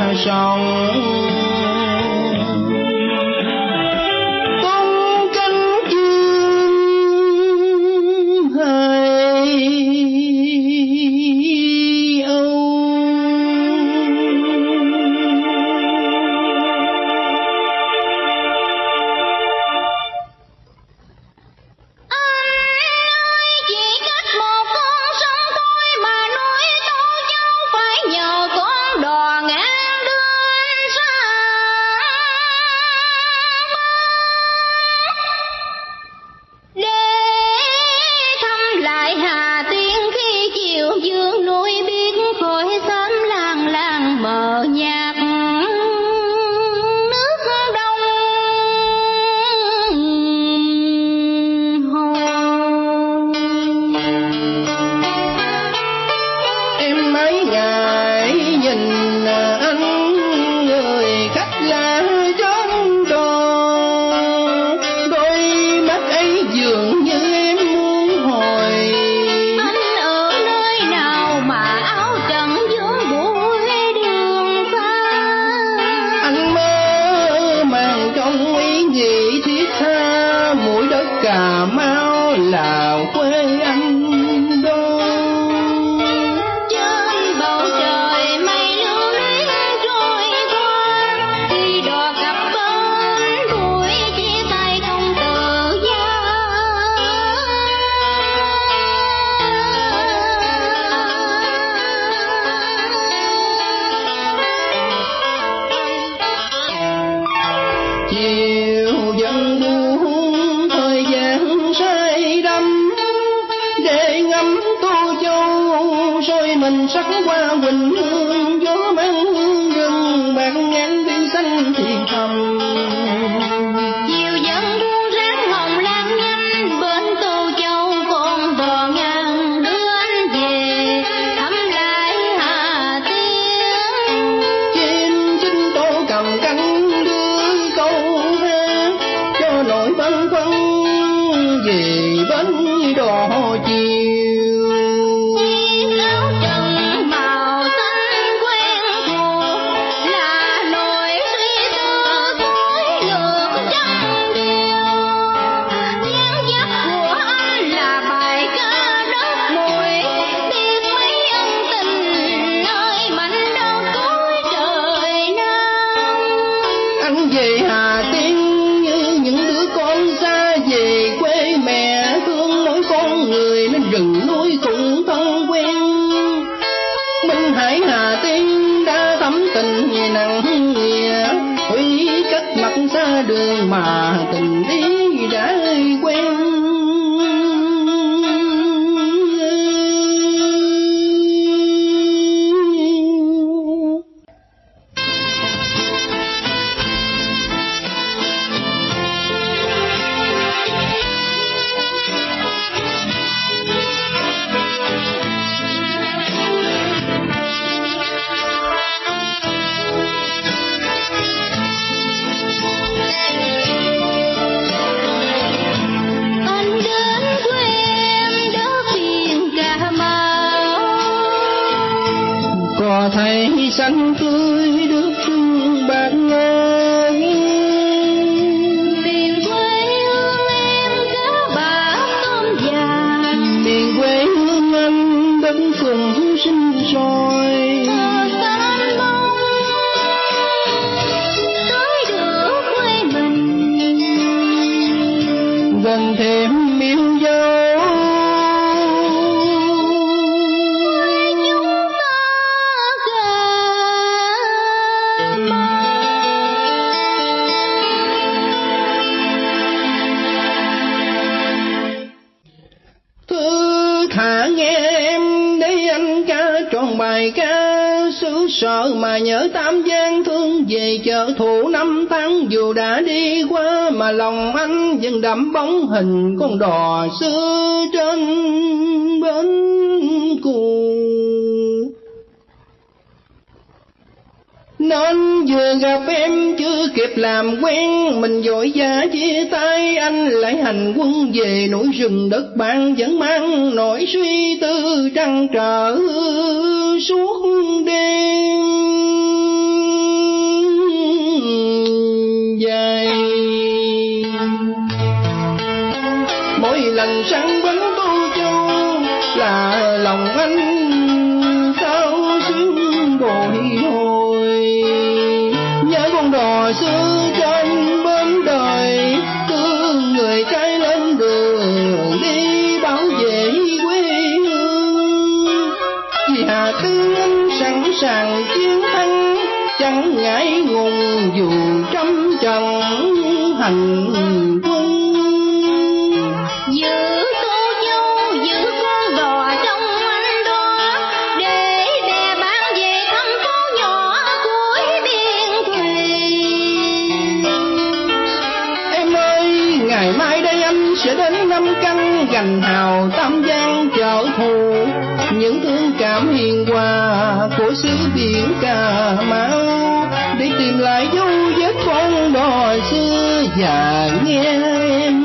là sông là quê anh. Để ngắm tô châu soi mình sắc qua quỳnh hương, gió mang hương rừng, bạc ngàn biển xanh thì thầm. Xa đường có thấy xanh tươi nước phương bạc ngàn. Miền quê hương em cá bạc tôm vàng miền quê hương anh đất phường sinh sôi bài ca xứ sở mà nhớ tam giang thương về chợ thủ năm tháng. Dù đã đi qua mà lòng anh vẫn đậm bóng hình con đò xưa trên bến cù. đến vừa gặp em chưa kịp làm quen, mình vội vã chia tay. Anh lại hành quân về núi rừng đất bạn vẫn mang nỗi suy tư trăn trở suốt đêm. Dài. Mỗi lần sáng bến tô châu, là lòng anh đò xưa trên bến đời thương người trái lên đường đi bảo vệ quê hương. Và tướng sẵn sàng chiến thắng, chẳng ngại ngùng dù trăm trận hành quân sẽ đến năm căn gành hào tam giang trở thù. Những thương cảm hiền hòa của xứ biển cà mau. Để tìm lại dấu vết con đò xưa và nghe em